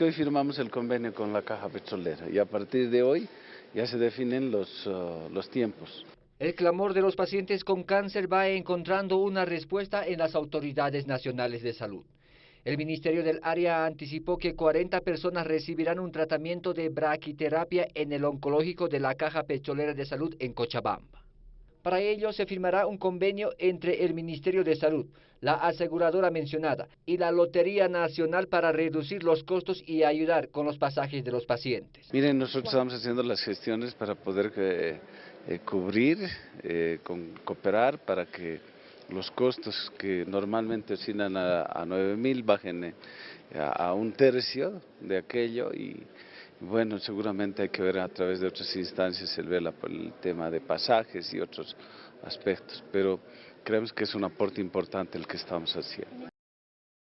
Hoy firmamos el convenio con la Caja Petrolera y a partir de hoy ya se definen los, uh, los tiempos. El clamor de los pacientes con cáncer va encontrando una respuesta en las autoridades nacionales de salud. El Ministerio del Área anticipó que 40 personas recibirán un tratamiento de braquiterapia en el oncológico de la Caja Petrolera de Salud en Cochabamba. Para ello se firmará un convenio entre el Ministerio de Salud, la aseguradora mencionada y la Lotería Nacional para reducir los costos y ayudar con los pasajes de los pacientes. Miren, nosotros estamos haciendo las gestiones para poder eh, eh, cubrir, eh, con, cooperar para que los costos que normalmente oscilan a, a 9 mil bajen a, a un tercio de aquello y bueno, seguramente hay que ver a través de otras instancias el vela por el tema de pasajes y otros aspectos, pero creemos que es un aporte importante el que estamos haciendo.